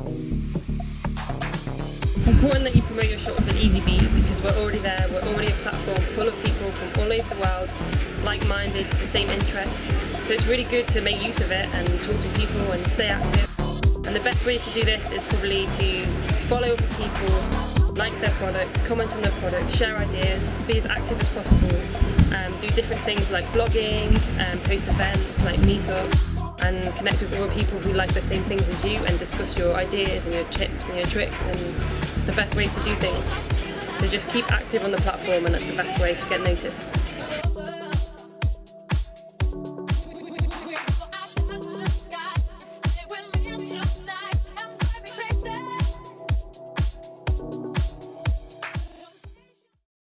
Important that you promote your shop with an EasyBeat because we're already there, we're already a platform full of people from all over the world, like-minded, the same interests. So it's really good to make use of it and talk to people and stay active. And the best way to do this is probably to follow people, like their product, comment on their product, share ideas, be as active as possible, um, do different things like blogging, um, post events like meetups, and connect with other people who like the same things as you and discuss your ideas and your tips and your tricks and the best ways to do things. So just keep active on the platform and that's the best way to get noticed.